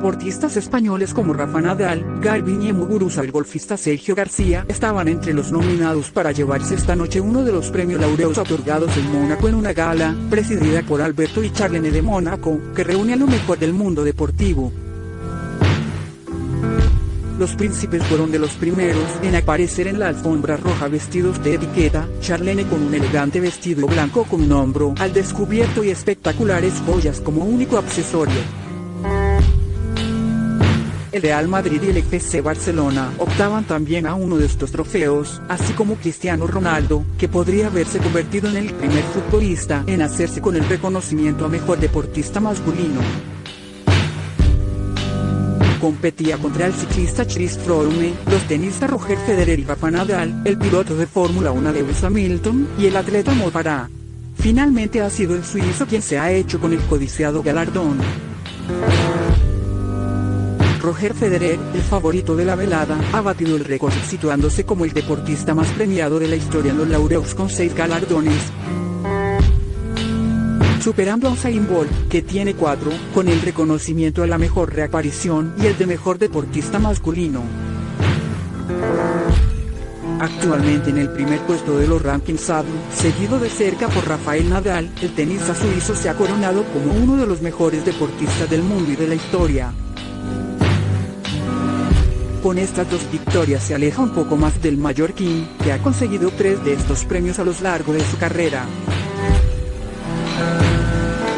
Deportistas españoles como Rafa Nadal, Garbiñe Muguruza el golfista Sergio García estaban entre los nominados para llevarse esta noche uno de los premios laureos otorgados en Mónaco en una gala, presidida por Alberto y Charlene de Mónaco, que reúne a lo mejor del mundo deportivo. Los príncipes fueron de los primeros en aparecer en la alfombra roja vestidos de etiqueta, Charlene con un elegante vestido blanco con un hombro al descubierto y espectaculares joyas como único accesorio. El Real Madrid y el FC Barcelona optaban también a uno de estos trofeos, así como Cristiano Ronaldo, que podría haberse convertido en el primer futbolista en hacerse con el reconocimiento a mejor deportista masculino competía contra el ciclista Chris Froome, los tenistas Roger Federer y Rafa Nadal, el piloto de Fórmula 1 Lewis Hamilton, y el atleta Mo Farah. Finalmente ha sido el suizo quien se ha hecho con el codiciado galardón. Roger Federer, el favorito de la velada, ha batido el récord situándose como el deportista más premiado de la historia en los laureos con seis galardones, superando a Usain Bolt, que tiene cuatro, con el reconocimiento a la mejor reaparición y el de mejor deportista masculino. Actualmente en el primer puesto de los rankings ADU, seguido de cerca por Rafael Nadal, el tenista suizo se ha coronado como uno de los mejores deportistas del mundo y de la historia. Con estas dos victorias se aleja un poco más del mallorquín, que ha conseguido tres de estos premios a lo largo de su carrera.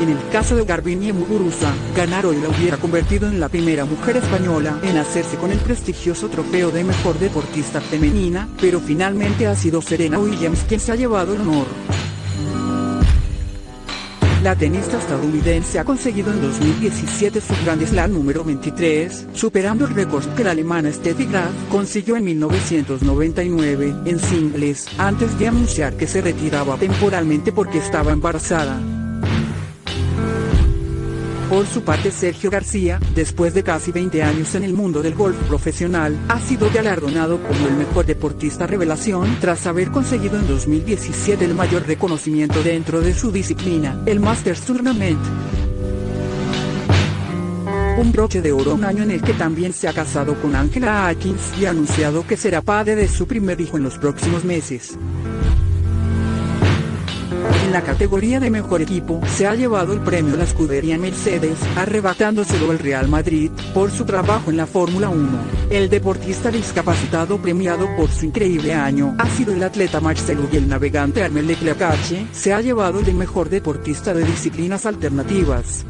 En el caso de Garbiñe Muguruza, ganar hoy la hubiera convertido en la primera mujer española en hacerse con el prestigioso trofeo de mejor deportista femenina, pero finalmente ha sido Serena Williams quien se ha llevado el honor. La tenista estadounidense ha conseguido en 2017 su Grand Slam número 23, superando el récord que la alemana Steffi Graf consiguió en 1999 en singles, antes de anunciar que se retiraba temporalmente porque estaba embarazada. Por su parte Sergio García, después de casi 20 años en el mundo del golf profesional, ha sido galardonado como el mejor deportista revelación tras haber conseguido en 2017 el mayor reconocimiento dentro de su disciplina, el Masters Tournament. Un broche de oro un año en el que también se ha casado con Angela Atkins y ha anunciado que será padre de su primer hijo en los próximos meses. La categoría de mejor equipo, se ha llevado el premio la escudería Mercedes, arrebatándoselo el Real Madrid, por su trabajo en la Fórmula 1. El deportista discapacitado premiado por su increíble año, ha sido el atleta Marcelo y el navegante Armel Leclerc se ha llevado el de mejor deportista de disciplinas alternativas.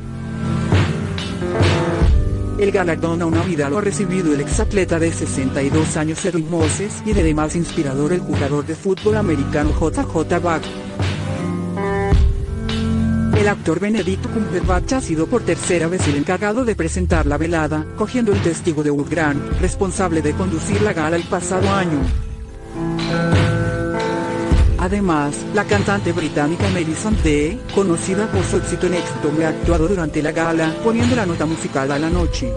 El galardón a una vida lo ha recibido el exatleta de 62 años Edwin Moses y de demás inspirador el jugador de fútbol americano JJ Bach. El actor Benedict Cumberbatch ha sido por tercera vez el encargado de presentar la velada, cogiendo el testigo de Grant, responsable de conducir la gala el pasado año. Además, la cantante británica Melissa Day, conocida por su éxito en éxito, ha actuado durante la gala, poniendo la nota musical a la noche.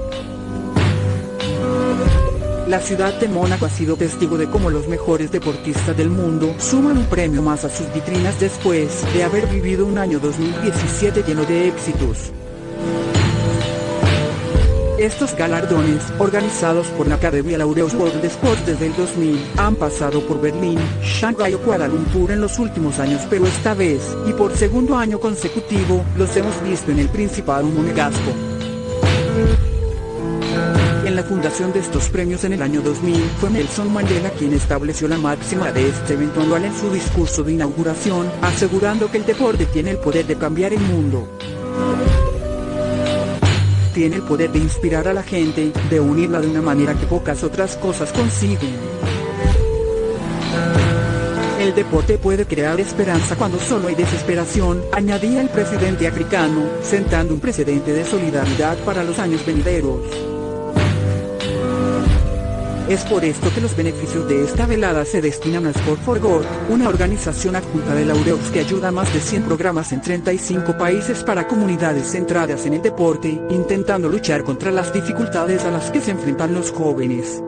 La ciudad de Mónaco ha sido testigo de cómo los mejores deportistas del mundo suman un premio más a sus vitrinas después de haber vivido un año 2017 lleno de éxitos. Estos galardones, organizados por la Academia Laureus World Sports desde el 2000, han pasado por Berlín, Shanghai o Kuala Lumpur en los últimos años pero esta vez, y por segundo año consecutivo, los hemos visto en el Principado Monegasco. Fundación de estos premios en el año 2000 fue Nelson Mandela quien estableció la máxima de este evento anual en su discurso de inauguración, asegurando que el deporte tiene el poder de cambiar el mundo. Tiene el poder de inspirar a la gente, de unirla de una manera que pocas otras cosas consiguen. El deporte puede crear esperanza cuando solo hay desesperación, añadía el presidente africano, sentando un precedente de solidaridad para los años venideros. Es por esto que los beneficios de esta velada se destinan a Sport for God, una organización adjunta de Laureus que ayuda a más de 100 programas en 35 países para comunidades centradas en el deporte, intentando luchar contra las dificultades a las que se enfrentan los jóvenes.